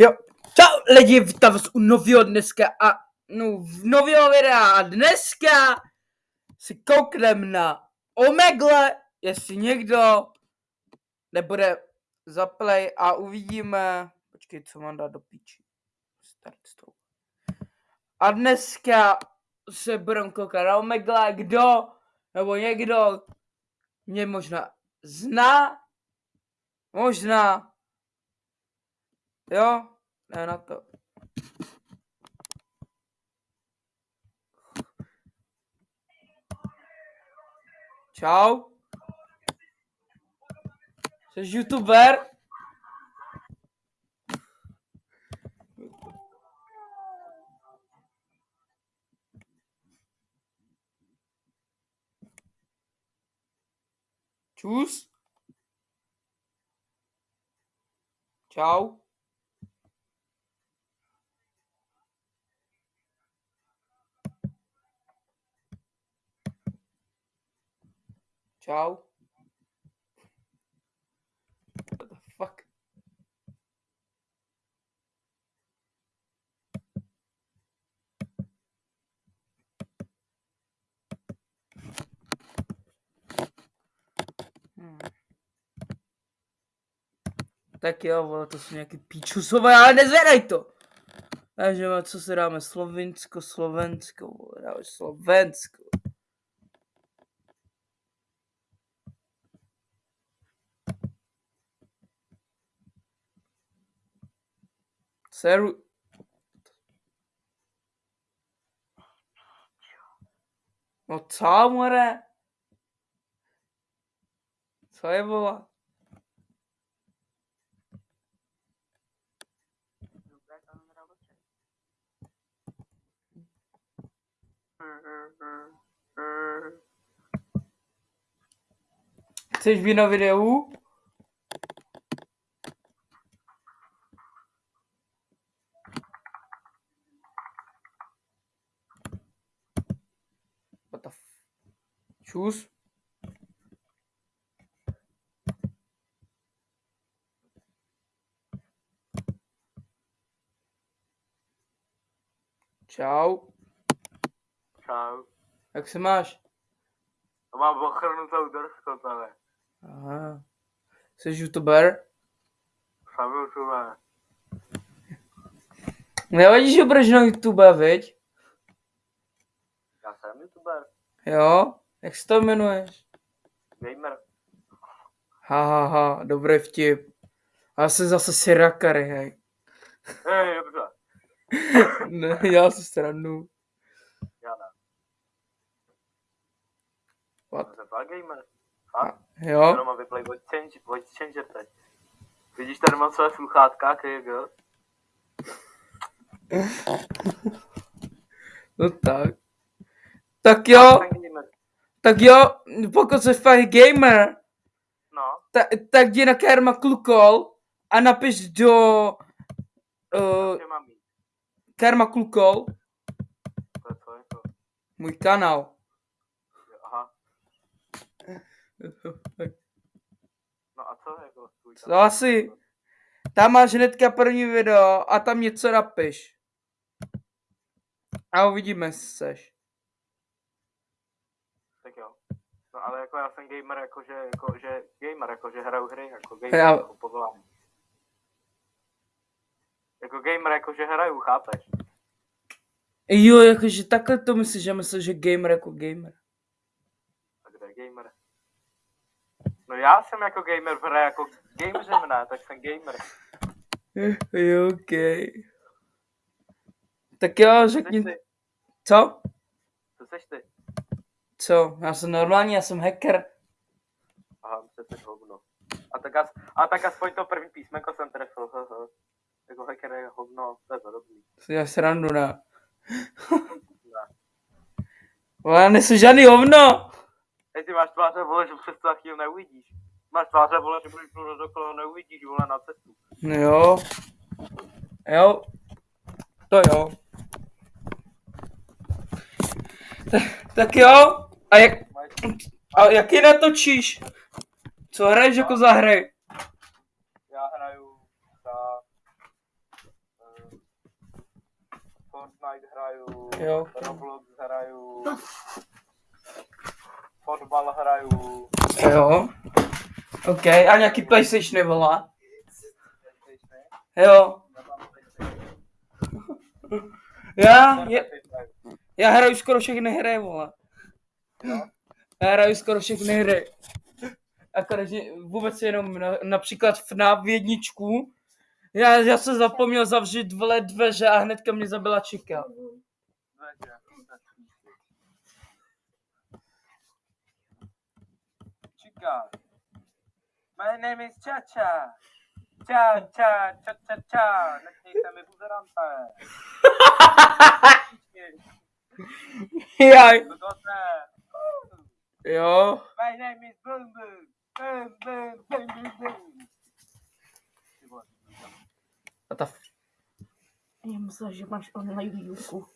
Jo, čau lidi, vítám vás u nového dneska a no, v nového videa. A dneska si kouknem na Omegle, jestli někdo nebude zaplay a uvidíme, počkej, co mám dát do píči, start s tou. A dneska se budeme koukat na Omegle, kdo, nebo někdo mě možná zná, možná, jo, ne na to. Čau. Jsi youtuber? Čus? Čau. Čau. What the fuck? Hmm. Tak jo, vole, to jsou nějaký píčusové, ale nezvedaj to! Takže co se dáme? Slovinsko, Slovensko, vole, dáme Slovensko. Seru... No co, more? Co je, vole? Chceš být na videu? What the f... Čus? Čau, Čau. jak se máš? To mám ochrnutou držku tady. Aha. Jsi youtuber? Jsem youtuber. Nevadí, že budeš na YouTube, viď? Já jsem youtuber. Jo? Jak se to jmenuješ? Gamer. Ha, ha, ha, dobrý vtip. A já jsem zase sirakary, hej. Hej, dobře. Ne, já se stranu. Já ne. What? Jsem fakt gamer. Fakt? Jo? Jenom mám vyplay voice change, voice changer teď. Vidíš, tady mám své sluchátka, KG. No tak. Tak jo. Tak jo, pokud jsi fakt gamer, No, ta, tak jdi na Kerma Klukol a napiš do uh? Kerma Klukol, To je co, je to? můj kanál. Aha. No a co, jako tvůj Co asi? Tam máš hnedka první video a tam něco napiš. A uvidíme, seš. Tak jo. No ale jako já jsem gamer, jakože, jako, že gamer, jako, že hraju hry, jako gamer, Já- jako povolání. Jako gamer, jako, že hraju, chápeš? Jo, jakože takhle to myslíš, že myslíš, že gamer jako gamer. A kde je gamer? No já jsem jako gamer v hře, jako gamer ne, tak jsem gamer. Jo, ok. Tak jo, řekni, co? Co seš ty? Co? Já jsem normální, já jsem hacker. Aha, jsi hovno. A tak, as, a tak aspoň to první písmenko jsem trefil. Jako hacker je hovno, to je podobný. Si já srandu, ne? Ne. Ale nejsem žádný hovno. Hej, ty máš tváře, vole, že přes to chvíli neuvidíš. Máš tváře, vole, že budeš mluvit dokola, neuvidíš, vole, na cestu. No jo. Jo. To jo. Tak, tak jo. A jak, a jaký natočíš? Co hraješ jako za hry? já hraju za Fortnite hraju, Jo. Roblox hraju, fotbal hraju, Jo. OK, a nějaký PlayStation? PlayStation, Jo. já je, já hraju skoro všechny hry, vole. Já hraju skoro všechny hry. Akorát, vůbec jenom na, například FNAF jedničku. Já, já jsem zapomněl zavřít vle dveře a hnedka mě zabila čika. Čika. My name is Chacha. Cha, cha, cha, cha, cha. Nechnějte mi buzerante. Jaj. Jo. My name is Boom Boom. Boom Boom, Boom Boom Boom. A ta... Já myslela, že máš online výuku.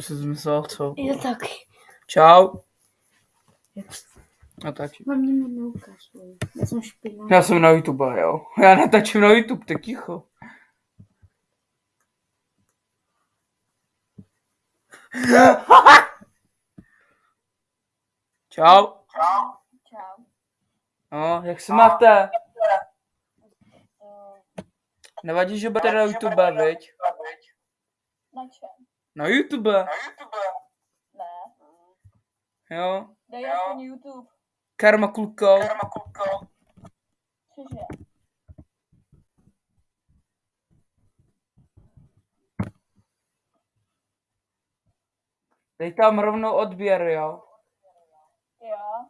Jsi zmyslel co? Já taky. Čau. A tak. Na mě neukazuj. Já jsem špinavá. Já jsem na YouTube, jo. Já natáčím na YouTube, tak ticho. Čau. Čau. No, jak se máte? Nevadí, že budete na YouTube, viď? Na čem? Na YouTube, Ne. jo. Dej aspoň YouTube. Karma kluko. Cože? Dej tam rovnou odběr, jo. Jo.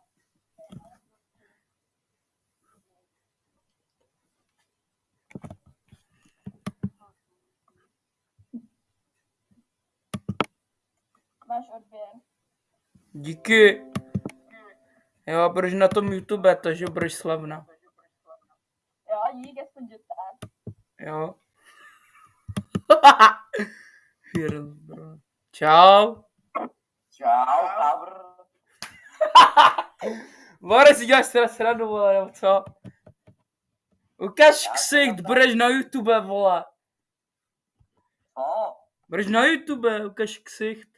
Máš odběr. Díky. Jo, budeš na tom YouTube, takže budeš slavná. Jo, dík, aspoň že tak. Jo. Čau, Bore si děláš teda srandu, vole, nebo co? Ukaž ksicht, budeš na YouTube, vole. Co? Budeš na YouTube, ukaž ksicht.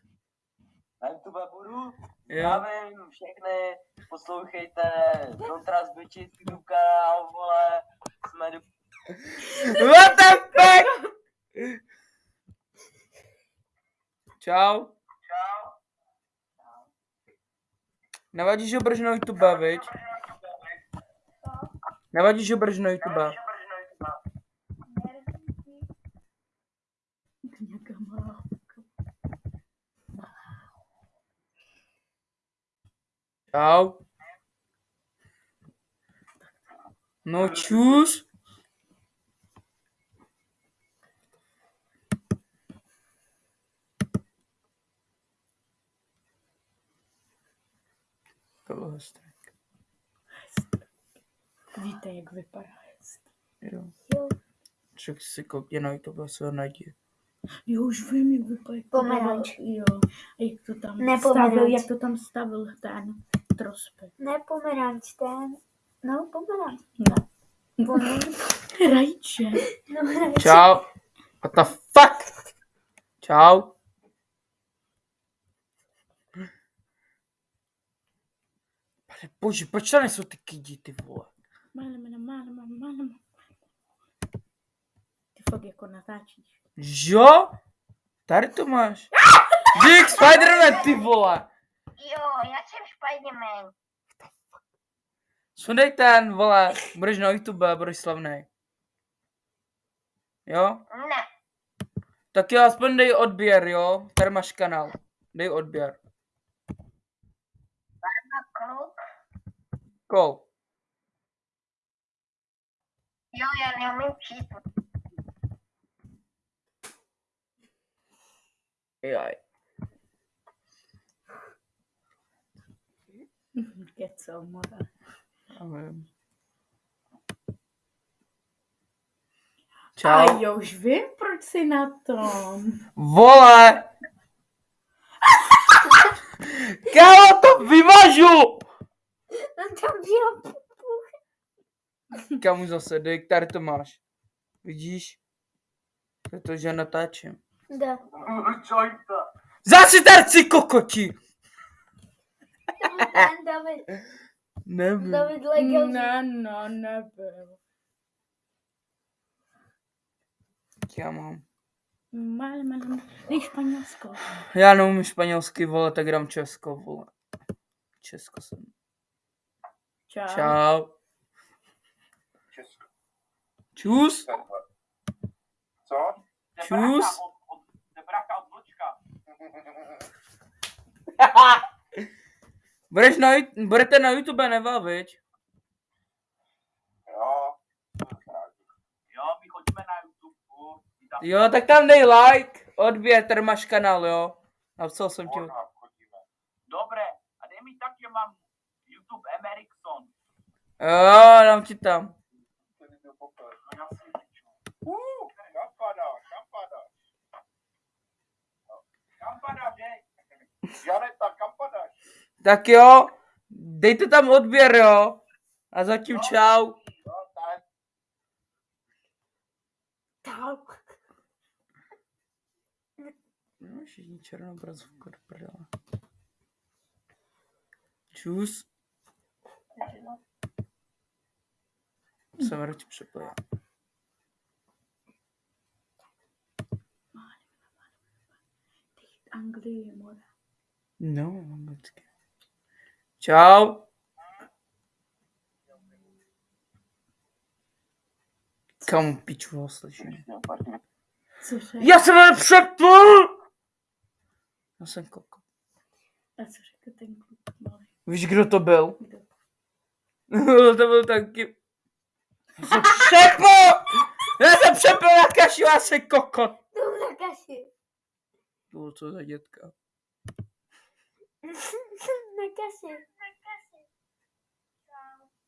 Na YouTube budu. Zdravím všechny, poslouchejte Kontrast Bitches YouTube kanál, vole. Jsme do... What the fuck? Čau. Nevadí, že budeš na YouTube, viď? Nevadí, že budeš na YouTube. Čau. No čus. To bylo hezké. Víte, jak vypadá. Jo. Jo. Však si koukně na YouTube se ho najdi. Jo, už vím, jak vypadá. jak to Pomeranč. Jo. A jak to tam Ne stavil, pomeranč. jak to tam stavil ten trospek. Ne pomeranč, ten. No, pomeranč. Ne. Pomeranč. Rajče. No, hrač. Čau. What the fuck? Čau. Bože, proč tady jsou ty kidi, ty vole? Mále, mále, mále, mále. Ty fakt jako natáčíš. Jo? Tady to máš. Dík, Spiderman, ty vole. Jo, já jsem Spiderman. Sundej ten, vole. Budeš na YouTube, budeš slavný. Jo? Ne. Tak jo, aspoň dej odběr, jo? Tady máš kanál. Dej odběr. Kluk. Kol. Jo, já neumím číst. Jaj. Kecel, mora. Já vím. A Čau. jo, už vím, proč jsi na tom. Vole! Kámo, to bylo. Kamu zase, dej, tady to máš. Vidíš? To je to, že natáčím. Jointa. Zase terci kokoti! To byl ten David. Nevím. David Legel. Ne, no, nebyl. Já mám. Mal, mal, mal. Španělsko. Já neumím španělsky, vole, tak dám Česko, vole. Česko jsem. Čau. Čau. Česko. Čus. Co? Čus. Debraka od Vlčka. Budeš na, budete na YouTube, Neva, viď? Jo. Jo, my chodíme na YouTube. my tam- Jo, tak tam dej like, odběr, tady máš kanál, jo. Napsal jsem ti. Dobré, a dej mi tak, že mám. Jo, dám ti tam. Janeta? Tak jo, dejte tam odběr, jo. A zatím. No, tak. Čau. No, všichni černobrazovka do prdele. Čus. Jsem radši přepojil. Anglii, more. No, anglicky. Čau. Kam piču ho slyším? Cože? Já jsem nepřepl! Já jsem koko. A co řekl ten kluk malý? Víš, kdo to byl? Kdo? to byl taky... Já jsem přepl! Já jsem přepl na kaši, já jsem kokot. To byl na kaši. To bylo co za dětka? na kaši.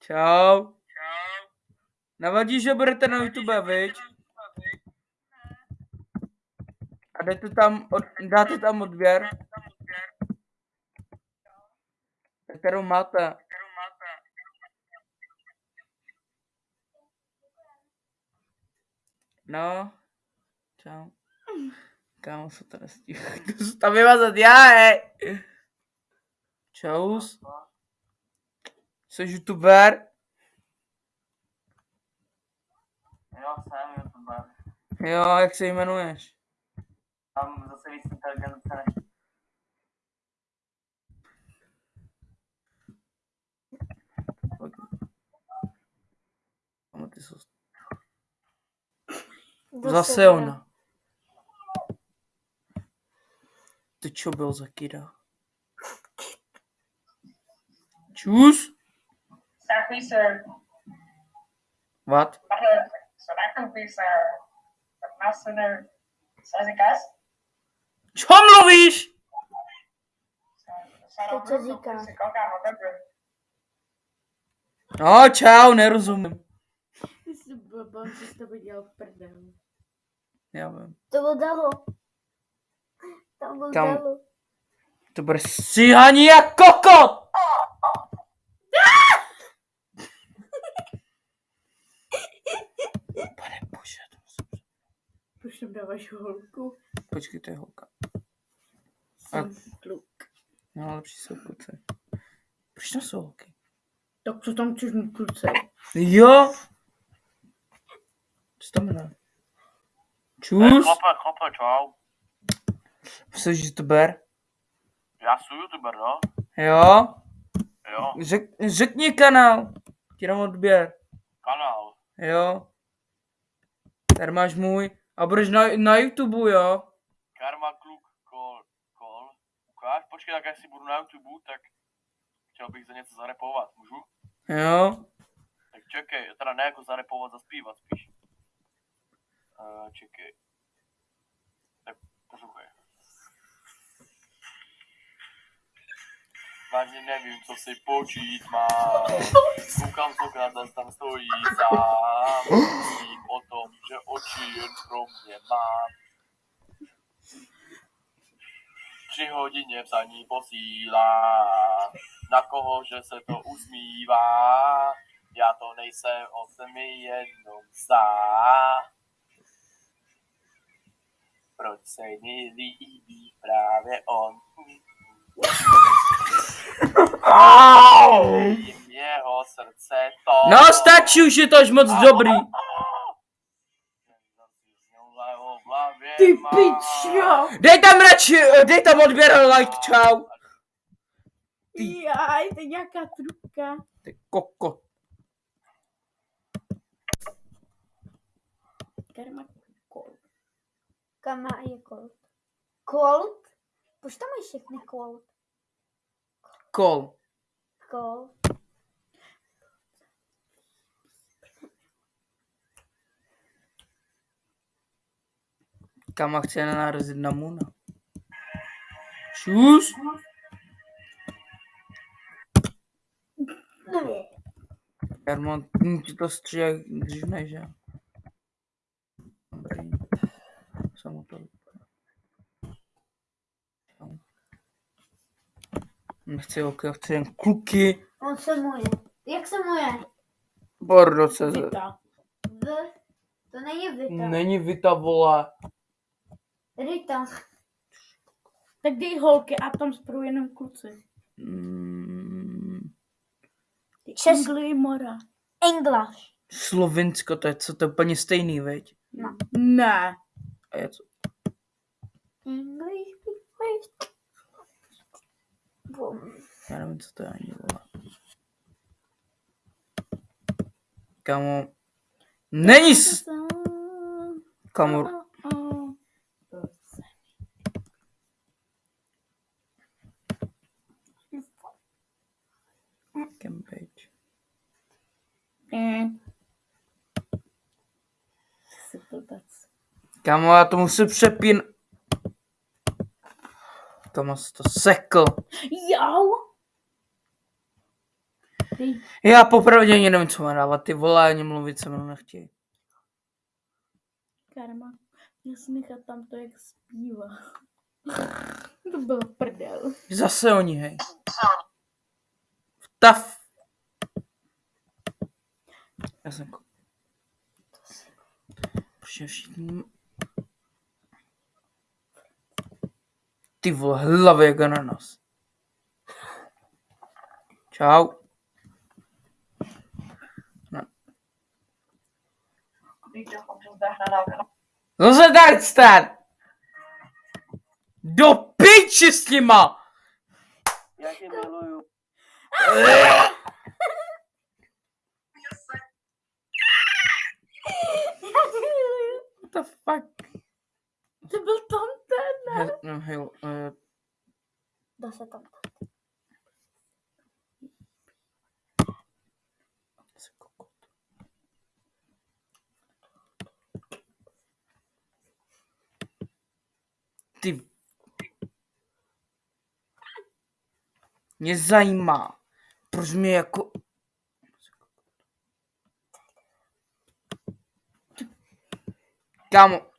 Čau. Navadí, že budete na YouTube, viď? A dáte tam, od, dáte tam odběr? Kterou máte? No. Čau. Kámo se to nestihl. To se tam vymazat já, hej. Čaus. Jsi youtuber? Jo, jsem YouTuber. Jo, jak se jmenuješ? Mám zase víc inteligence než Kámo, ty jsou... Zase ona. Ty čo byl za kida? Čus? Exactly, sir. What? But so that can be sir. But master. Čo mluvíš? To co říká? No, čau, nerozumím. Ty jsi blbá, že jsi to viděl v prdelu. Já vím. To byl Dalo. Tam byl Kam? Dalo. To bude stíhaní jak kokot! Pane bože, to musím... Proč tam dáváš holku? Počkej, to je holka. Jsem kluk. No, lepší jsou kluci. Proč tam jsou holky? Tak co tam chceš mít kluce? Jo! Co tam jmenuje? Čus? Chlape, chlape, čau. Jsi youtuber? Já jsem YouTuber, no. Jo? Jo, Řek, řekni kanál. Ti dám odběr. kanál. Jo? Tady máš můj. A budeš na, na YouTube, jo? Karma kluk, kol, kol. Ukáž, počkej, tak jestli budu na YouTube, tak chtěl bych za něco zarepovat, můžu? Jo? Tak čekej, teda ne jako zarepovat, zaspívat spíš. Uh, čekej. Tak poslouchej. Vážně nevím, co si počít mám. Koukám okna, zas tam stojí sám. Myslím o tom, že oči jen pro mě mám. Tři hodině psaní posílá. Na koho, že se to usmívá. Já to nejsem, on se mi jenom zdá. Proč se mi líbí právě on. Jeho srdce to. No stačí už, je to až moc dobrý. Ty pičo! Dej tam radši, dej tam odběr, like, čau. Jaj, to je nějaká trubka. Ty koko. Karma. Kam má je Colt? Colt? Proč tam mají všechny Colt? Kol. Colt. Kama chce narazit na Muna. Čus. Jarmo, hm, ti to střílej dřív než já. Dobrý. Samo to. Nechci holky, chci jen kluky. On se muje. Jak se muje? Bordo se. Vita. V. To není Vita. Není Vita, vole. Rita. Tak dej holky a tam spolu jenom kluci. Mm, Anglie Mora. English. Slovinsko, to je co, to je úplně stejný, veď? Ne. A je co? English. English. Bum. Já nevím, co to je ani, vole. Kamo. Není s... Kamo, Cambridge. Mm. Jsi blbec. Kamo, já to musím přepín... Jsi to sekl. Jau! Ty Já popravdě ani nevím, co mám dávat. Ty vole, ani mluvit se mnou nechtějí. karma. Já si nechat tam to, jak zpívá. to byl prdel. Zase oni, hej. Vtav. Já jsem... Protože všichni... Ty vole, hlavy jak ananas. Čau. Nahrávka. Zase tak stát! Do piči s nima! Já tě miluju. What the fuck? To byl ten. He, no, hej, uh, Dá se tam. Ty. Mě zajímá, proč mě jako... Kámo,